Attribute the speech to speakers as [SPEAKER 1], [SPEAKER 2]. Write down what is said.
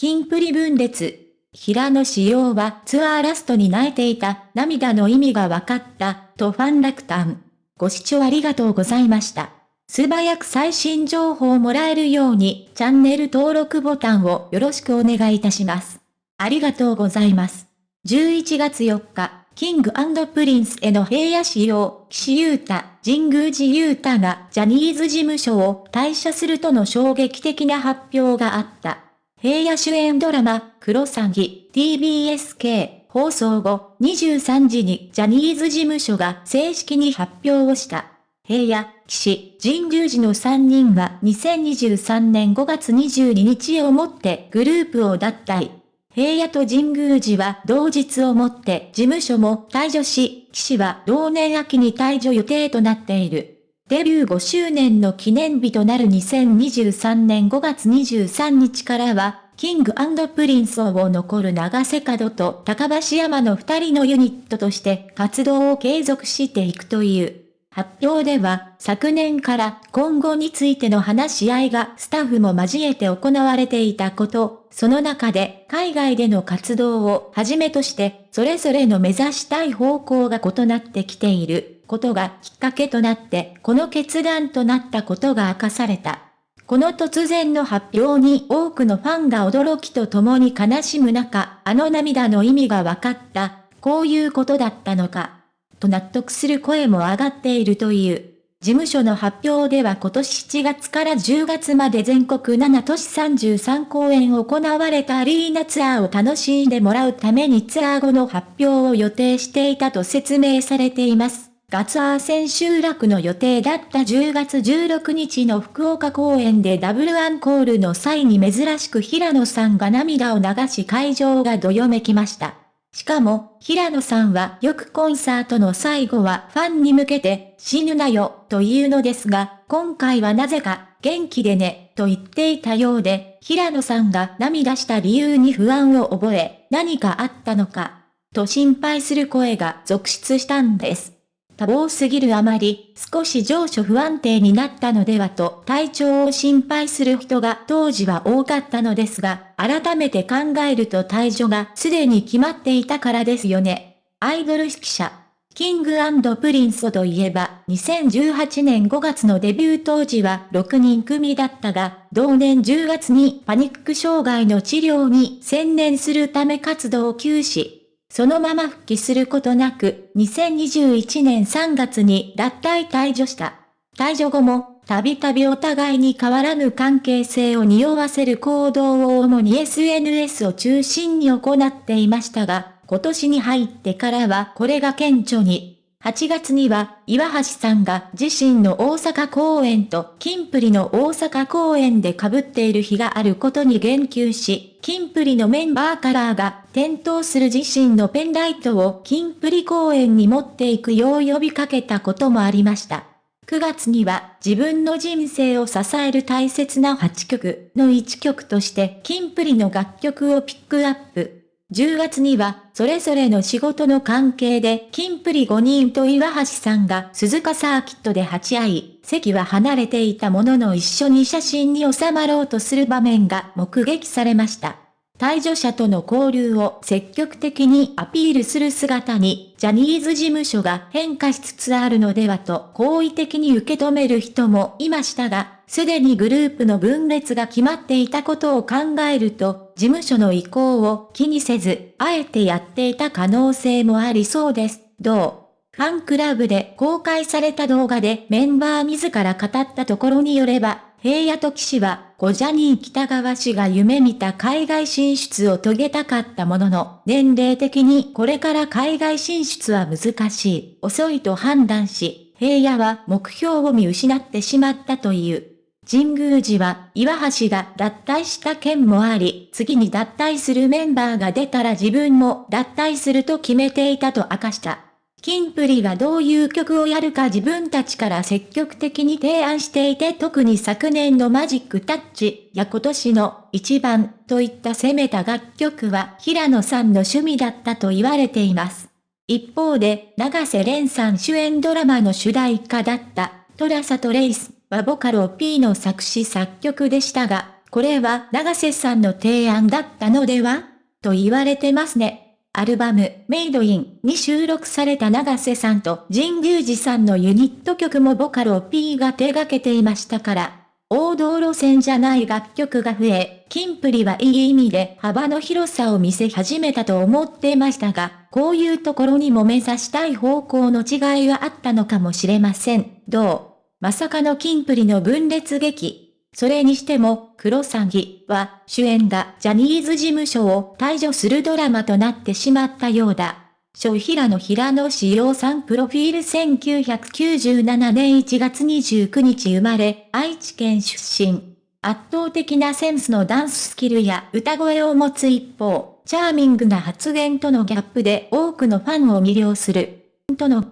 [SPEAKER 1] キンプリ分裂。平野紫耀はツアーラストに泣いていた涙の意味が分かったとファン落胆。ご視聴ありがとうございました。素早く最新情報をもらえるようにチャンネル登録ボタンをよろしくお願いいたします。ありがとうございます。11月4日、キングプリンスへの平野紫耀、岸優太、神宮寺勇太がジャニーズ事務所を退社するとの衝撃的な発表があった。平野主演ドラマ、クロサギ、TBSK、放送後、23時にジャニーズ事務所が正式に発表をした。平野、岸、神宮寺の3人は2023年5月22日をもってグループを脱退。平野と神宮寺は同日をもって事務所も退場し、岸は同年秋に退場予定となっている。デビュー5周年の記念日となる2023年5月23日からは、キングプリンスを残る長瀬角と高橋山の二人のユニットとして活動を継続していくという。発表では、昨年から今後についての話し合いがスタッフも交えて行われていたこと、その中で海外での活動をはじめとして、それぞれの目指したい方向が異なってきている。ことがきっかけとなって、この決断となったことが明かされた。この突然の発表に多くのファンが驚きとともに悲しむ中、あの涙の意味が分かった、こういうことだったのか、と納得する声も上がっているという。事務所の発表では今年7月から10月まで全国7都市33公演行われたアリーナツアーを楽しんでもらうためにツアー後の発表を予定していたと説明されています。ガツアー千秋楽の予定だった10月16日の福岡公演でダブルアンコールの際に珍しく平野さんが涙を流し会場がどよめきました。しかも、平野さんはよくコンサートの最後はファンに向けて死ぬなよというのですが、今回はなぜか元気でねと言っていたようで、平野さんが涙した理由に不安を覚え、何かあったのか、と心配する声が続出したんです。多忙すぎるあまり、少し情緒不安定になったのではと体調を心配する人が当時は多かったのですが、改めて考えると退場がすでに決まっていたからですよね。アイドル指揮者。キングプリンスといえば、2018年5月のデビュー当時は6人組だったが、同年10月にパニック障害の治療に専念するため活動を休止。そのまま復帰することなく、2021年3月に脱退退所した。退所後も、たびたびお互いに変わらぬ関係性を匂わせる行動を主に SNS を中心に行っていましたが、今年に入ってからはこれが顕著に。8月には、岩橋さんが自身の大阪公演とキンプリの大阪公演で被っている日があることに言及し、キンプリのメンバーカラーが点灯する自身のペンライトをキンプリ公演に持っていくよう呼びかけたこともありました。9月には自分の人生を支える大切な8曲の1曲としてキンプリの楽曲をピックアップ。10月には、それぞれの仕事の関係で、キンプリ5人と岩橋さんが鈴鹿サーキットで鉢合い、席は離れていたものの一緒に写真に収まろうとする場面が目撃されました。退場者との交流を積極的にアピールする姿に、ジャニーズ事務所が変化しつつあるのではと好意的に受け止める人もいましたが、すでにグループの分裂が決まっていたことを考えると、事務所の意向を気にせず、あえてやっていた可能性もありそうです。どうファンクラブで公開された動画でメンバー自ら語ったところによれば、平野と騎士は、小ジャニー北川氏が夢見た海外進出を遂げたかったものの、年齢的にこれから海外進出は難しい、遅いと判断し、平野は目標を見失ってしまったという。神宮寺は岩橋が脱退した件もあり、次に脱退するメンバーが出たら自分も脱退すると決めていたと明かした。キンプリがどういう曲をやるか自分たちから積極的に提案していて特に昨年のマジックタッチや今年の一番といった攻めた楽曲は平野さんの趣味だったと言われています。一方で、長瀬廉さん主演ドラマの主題歌だったトラサとレイスはボカロ P の作詞作曲でしたが、これは長瀬さんの提案だったのでは？と言われてますね。アルバム、メイドインに収録された長瀬さんと神宮寺さんのユニット曲もボカロ P が手掛けていましたから、王道路線じゃない楽曲が増え、キンプリはいい意味で幅の広さを見せ始めたと思ってましたが、こういうところにも目指したい方向の違いはあったのかもしれません。どう？まさかのキンプリの分裂劇。それにしても、クロサギは主演がジャニーズ事務所を退場するドラマとなってしまったようだ。小平野平野志陽さんプロフィール1997年1月29日生まれ、愛知県出身。圧倒的なセンスのダンススキルや歌声を持つ一方、チャーミングな発言とのギャップで多くのファンを魅了する。との